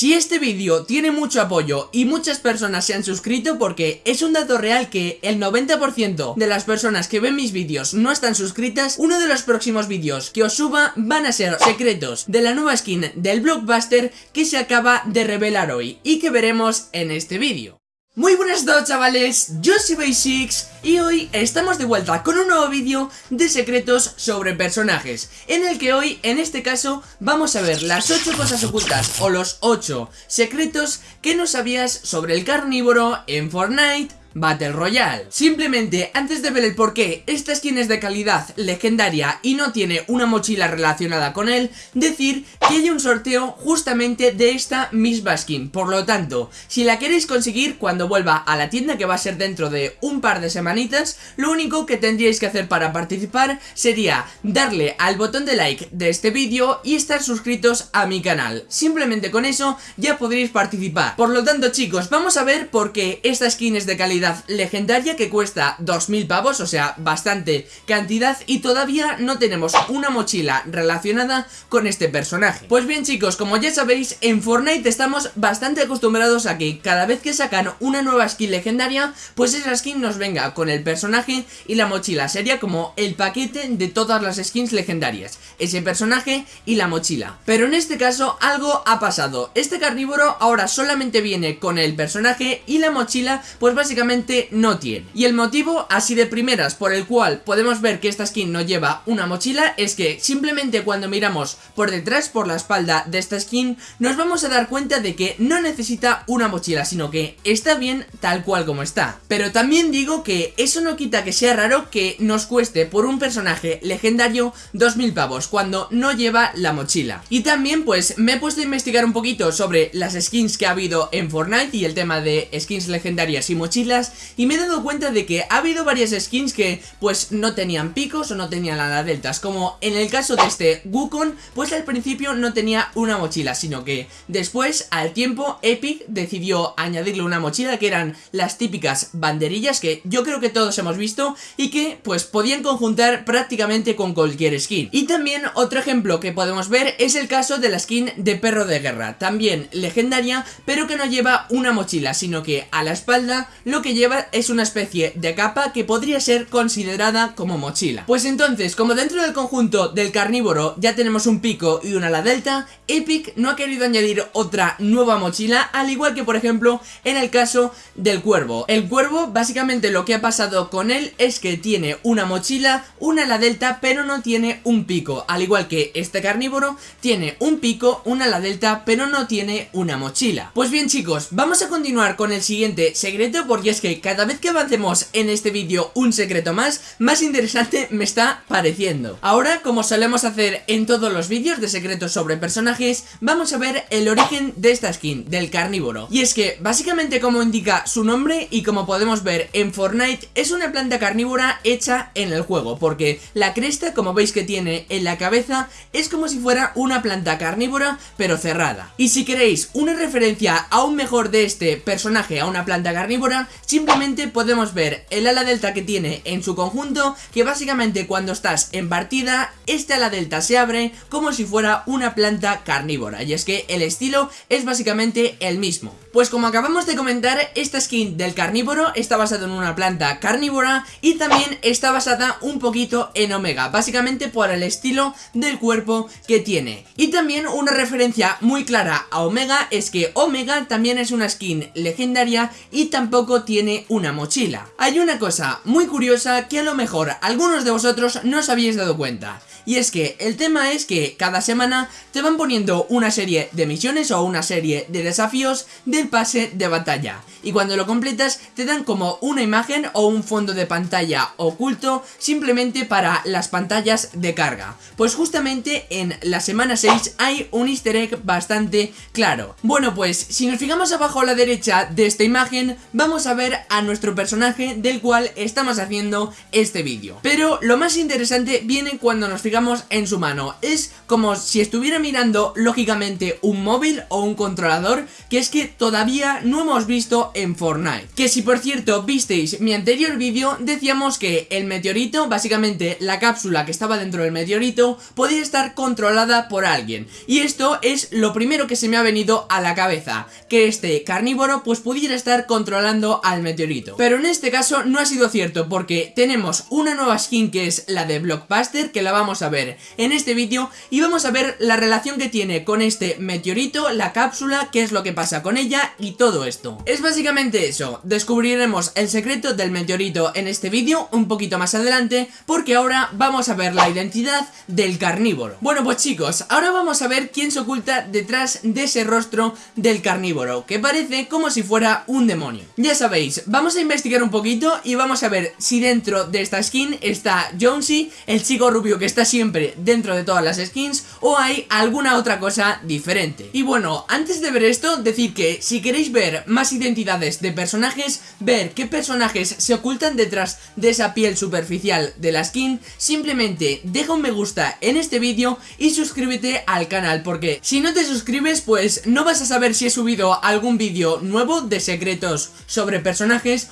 Si este vídeo tiene mucho apoyo y muchas personas se han suscrito porque es un dato real que el 90% de las personas que ven mis vídeos no están suscritas, uno de los próximos vídeos que os suba van a ser secretos de la nueva skin del Blockbuster que se acaba de revelar hoy y que veremos en este vídeo. Muy buenas todos chavales, yo soy Basics y hoy estamos de vuelta con un nuevo vídeo de secretos sobre personajes En el que hoy, en este caso, vamos a ver las 8 cosas ocultas o los 8 secretos que no sabías sobre el carnívoro en Fortnite Battle Royale. Simplemente, antes de ver el por qué esta skin es de calidad legendaria y no tiene una mochila relacionada con él, decir que hay un sorteo justamente de esta misma skin. Por lo tanto, si la queréis conseguir cuando vuelva a la tienda que va a ser dentro de un par de semanitas, lo único que tendríais que hacer para participar sería darle al botón de like de este vídeo y estar suscritos a mi canal. Simplemente con eso ya podréis participar. Por lo tanto chicos, vamos a ver por qué esta skin es de calidad legendaria que cuesta 2000 pavos, o sea, bastante cantidad y todavía no tenemos una mochila relacionada con este personaje. Pues bien chicos, como ya sabéis, en Fortnite estamos bastante acostumbrados a que cada vez que sacan una nueva skin legendaria, pues esa skin nos venga con el personaje y la mochila. Sería como el paquete de todas las skins legendarias, ese personaje y la mochila. Pero en este caso algo ha pasado. Este carnívoro ahora solamente viene con el personaje y la mochila, pues básicamente no tiene. Y el motivo, así de primeras, por el cual podemos ver que esta skin no lleva una mochila es que simplemente cuando miramos por detrás, por la espalda de esta skin, nos vamos a dar cuenta de que no necesita una mochila, sino que está bien tal cual como está. Pero también digo que eso no quita que sea raro que nos cueste por un personaje legendario 2000 pavos cuando no lleva la mochila. Y también pues me he puesto a investigar un poquito sobre las skins que ha habido en Fortnite y el tema de skins legendarias y mochilas y me he dado cuenta de que ha habido varias skins que pues no tenían picos o no tenían ala deltas. Como en el caso de este Wukong pues al principio no tenía una mochila sino que después al tiempo Epic decidió añadirle una mochila que eran las típicas banderillas que yo creo que todos hemos visto y que pues podían conjuntar prácticamente con cualquier skin. Y también otro ejemplo que podemos ver es el caso de la skin de perro de guerra también legendaria pero que no lleva una mochila sino que a la espalda lo que lleva es una especie de capa que podría ser considerada como mochila. Pues entonces, como dentro del conjunto del carnívoro ya tenemos un pico y una ala delta, Epic no ha querido añadir otra nueva mochila, al igual que por ejemplo en el caso del cuervo. El cuervo básicamente lo que ha pasado con él es que tiene una mochila, una ala delta, pero no tiene un pico, al igual que este carnívoro tiene un pico, una ala delta, pero no tiene una mochila. Pues bien chicos, vamos a continuar con el siguiente secreto porque es que cada vez que avancemos en este vídeo un secreto más, más interesante me está pareciendo. Ahora, como solemos hacer en todos los vídeos de secretos sobre personajes, vamos a ver el origen de esta skin, del carnívoro. Y es que, básicamente como indica su nombre y como podemos ver en Fortnite, es una planta carnívora hecha en el juego, porque la cresta, como veis que tiene en la cabeza, es como si fuera una planta carnívora, pero cerrada. Y si queréis una referencia aún mejor de este personaje a una planta carnívora, Simplemente podemos ver el ala delta que tiene en su conjunto, que básicamente cuando estás en partida, este ala delta se abre como si fuera una planta carnívora, y es que el estilo es básicamente el mismo. Pues como acabamos de comentar, esta skin del carnívoro está basada en una planta carnívora y también está basada un poquito en Omega, básicamente por el estilo del cuerpo que tiene. Y también una referencia muy clara a Omega es que Omega también es una skin legendaria y tampoco tiene tiene una mochila. Hay una cosa muy curiosa que a lo mejor algunos de vosotros no os habéis dado cuenta. Y es que el tema es que cada semana te van poniendo una serie de misiones o una serie de desafíos del pase de batalla. Y cuando lo completas te dan como una imagen o un fondo de pantalla oculto simplemente para las pantallas de carga. Pues justamente en la semana 6 hay un easter egg bastante claro. Bueno pues si nos fijamos abajo a la derecha de esta imagen vamos a ver a nuestro personaje del cual estamos haciendo este vídeo. Pero lo más interesante viene cuando nos fijamos en su mano. Es como si estuviera mirando lógicamente un móvil o un controlador que es que todavía no hemos visto en Fortnite. Que si por cierto visteis mi anterior vídeo decíamos que el meteorito, básicamente la cápsula que estaba dentro del meteorito, podía estar controlada por alguien. Y esto es lo primero que se me ha venido a la cabeza, que este carnívoro pues pudiera estar controlando meteorito. Pero en este caso no ha sido cierto porque tenemos una nueva skin que es la de Blockbuster que la vamos a ver en este vídeo y vamos a ver la relación que tiene con este meteorito, la cápsula, qué es lo que pasa con ella y todo esto. Es básicamente eso, descubriremos el secreto del meteorito en este vídeo un poquito más adelante porque ahora vamos a ver la identidad del carnívoro. Bueno pues chicos, ahora vamos a ver quién se oculta detrás de ese rostro del carnívoro que parece como si fuera un demonio. Ya vamos a investigar un poquito y vamos a ver si dentro de esta skin está Jonesy, el chico rubio que está siempre dentro de todas las skins o hay alguna otra cosa diferente. Y bueno, antes de ver esto, decir que si queréis ver más identidades de personajes, ver qué personajes se ocultan detrás de esa piel superficial de la skin, simplemente deja un me gusta en este vídeo y suscríbete al canal porque si no te suscribes pues no vas a saber si he subido algún vídeo nuevo de secretos sobre personajes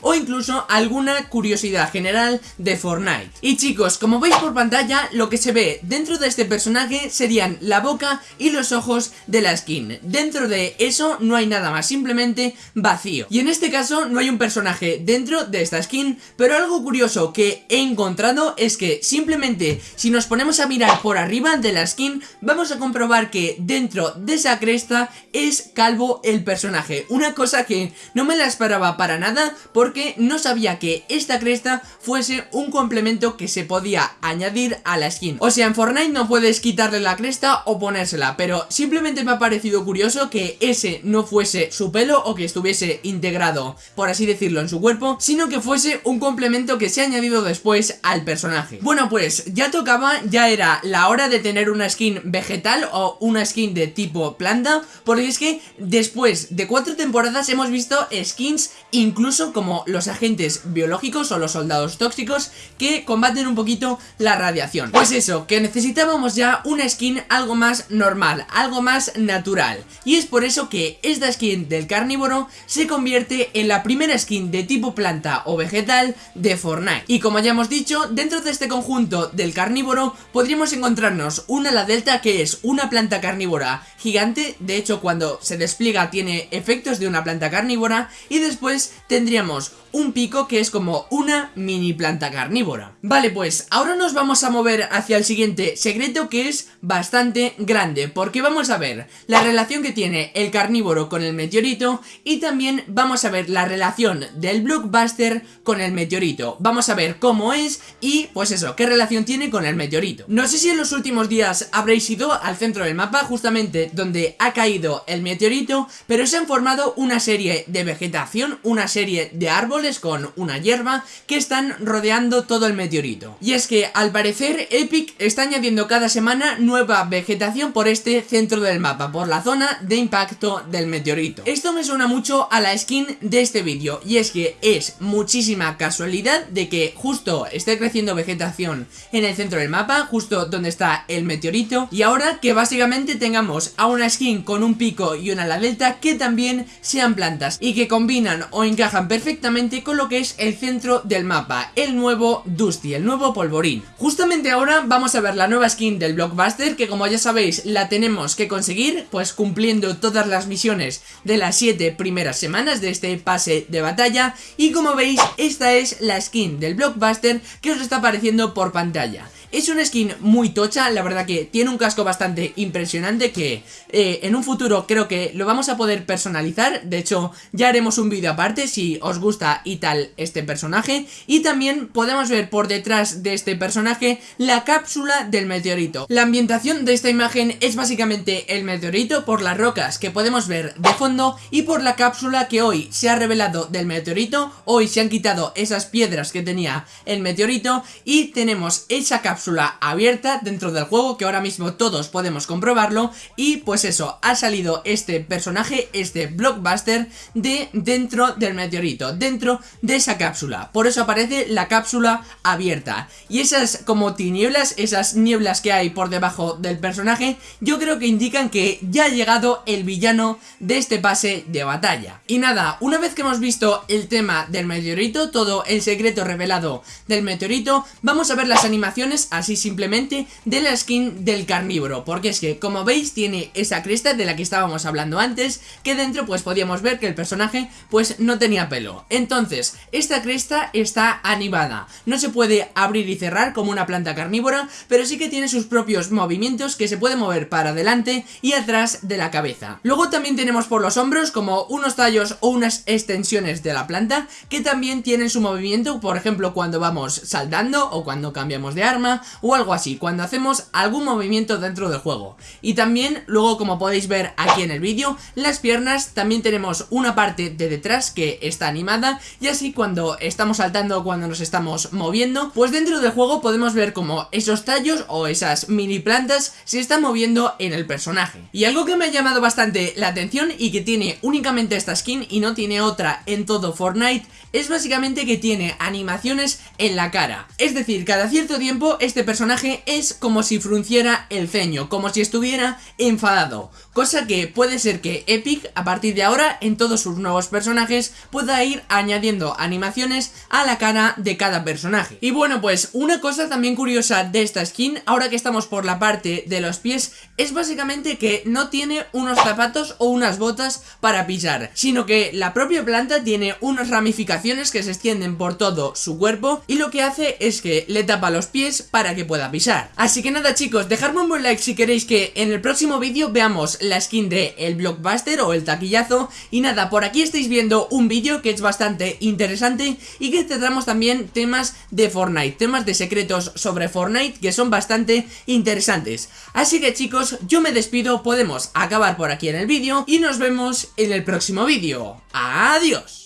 o incluso alguna curiosidad general de Fortnite. Y chicos, como veis por pantalla, lo que se ve dentro de este personaje serían la boca y los ojos de la skin. Dentro de eso no hay nada más, simplemente vacío. Y en este caso no hay un personaje dentro de esta skin, pero algo curioso que he encontrado es que simplemente si nos ponemos a mirar por arriba de la skin, vamos a comprobar que dentro de esa cresta es calvo el personaje. Una cosa que no me la esperaba para nada porque no sabía que esta cresta fuese un complemento que se podía añadir a la skin. O sea, en Fortnite no puedes quitarle la cresta o ponérsela, pero simplemente me ha parecido curioso que ese no fuese su pelo o que estuviese integrado, por así decirlo, en su cuerpo, sino que fuese un complemento que se ha añadido después al personaje. Bueno, pues ya tocaba, ya era la hora de tener una skin vegetal o una skin de tipo planta, porque es que después de cuatro temporadas hemos visto skins incluso como los agentes biológicos o los soldados tóxicos que combaten un poquito la radiación. Pues eso, que necesitábamos ya una skin algo más normal, algo más natural. Y es por eso que esta skin del carnívoro se convierte en la primera skin de tipo planta o vegetal de Fortnite. Y como ya hemos dicho, dentro de este conjunto del carnívoro podríamos encontrarnos una la delta que es una planta carnívora gigante, de hecho cuando se despliega tiene efectos de una planta carnívora y después tendríamos un pico que es como una mini planta carnívora. Vale, pues ahora nos vamos a mover hacia el siguiente secreto que es bastante grande, porque vamos a ver la relación que tiene el carnívoro con el meteorito y también vamos a ver la relación del blockbuster con el meteorito. Vamos a ver cómo es y pues eso, qué relación tiene con el meteorito. No sé si en los últimos días habréis ido al centro del mapa, justamente donde ha caído el meteorito, pero se han formado una serie de vegetación, una serie de árboles con una hierba que están rodeando todo el meteorito. Y es que al parecer Epic está añadiendo cada semana nueva vegetación por este centro del mapa, por la zona de impacto del meteorito. Esto me suena mucho a la skin de este vídeo y es que es muchísima casualidad de que justo esté creciendo vegetación en el centro del mapa, justo donde está el meteorito y ahora que básicamente tengamos a una skin con un pico y una ala delta que también sean plantas y que combinan o encajan perfectamente con lo que es el centro del mapa, el nuevo Dusty, el nuevo polvorín. Justamente ahora vamos a ver la nueva skin del Blockbuster que como ya sabéis la tenemos que conseguir pues cumpliendo todas las misiones de las 7 primeras semanas de este pase de batalla y como veis esta es la skin del Blockbuster que os está apareciendo por pantalla. Es una skin muy tocha, la verdad que tiene un casco bastante impresionante que eh, en un futuro creo que lo vamos a poder personalizar. De hecho, ya haremos un vídeo aparte si os gusta y tal este personaje. Y también podemos ver por detrás de este personaje la cápsula del meteorito. La ambientación de esta imagen es básicamente el meteorito por las rocas que podemos ver de fondo y por la cápsula que hoy se ha revelado del meteorito. Hoy se han quitado esas piedras que tenía el meteorito y tenemos esa cápsula cápsula abierta dentro del juego que ahora mismo todos podemos comprobarlo. Y pues eso, ha salido este personaje, este blockbuster de dentro del meteorito, dentro de esa cápsula, por eso aparece la cápsula abierta. Y esas como tinieblas, esas nieblas que hay por debajo del personaje, yo creo que indican que ya ha llegado el villano de este pase de batalla. Y nada, una vez que hemos visto el tema del meteorito, todo el secreto revelado del meteorito, vamos a ver las animaciones así simplemente de la skin del carnívoro, porque es que como veis tiene esa cresta de la que estábamos hablando antes, que dentro pues podíamos ver que el personaje pues no tenía pelo. Entonces, esta cresta está animada, no se puede abrir y cerrar como una planta carnívora, pero sí que tiene sus propios movimientos que se puede mover para adelante y atrás de la cabeza. Luego también tenemos por los hombros como unos tallos o unas extensiones de la planta que también tienen su movimiento, por ejemplo cuando vamos saltando o cuando cambiamos de arma o algo así, cuando hacemos algún movimiento dentro del juego. Y también luego como podéis ver aquí en el vídeo, las piernas también tenemos una parte de detrás que está animada y así cuando estamos saltando cuando nos estamos moviendo, pues dentro del juego podemos ver como esos tallos o esas mini plantas se están moviendo en el personaje. Y algo que me ha llamado bastante la atención y que tiene únicamente esta skin y no tiene otra en todo Fortnite es básicamente que tiene animaciones en la cara. Es decir, cada cierto tiempo este personaje es como si frunciera el ceño, como si estuviera enfadado. Cosa que puede ser que Epic a partir de ahora en todos sus nuevos personajes pueda ir añadiendo animaciones a la cara de cada personaje. Y bueno pues una cosa también curiosa de esta skin, ahora que estamos por la parte de los pies, es básicamente que no tiene unos zapatos o unas botas para pisar, sino que la propia planta tiene unas ramificaciones que se extienden por todo su cuerpo y lo que hace es que le tapa los pies para que pueda pisar. Así que nada chicos, dejadme un buen like si queréis que en el próximo vídeo veamos la skin de el blockbuster o el taquillazo y nada, por aquí estáis viendo un vídeo que es bastante interesante y que tratamos también temas de Fortnite, temas de secretos sobre Fortnite que son bastante interesantes. Así que chicos, yo me despido, podemos acabar por aquí en el vídeo y nos vemos en el próximo vídeo. ¡Adiós!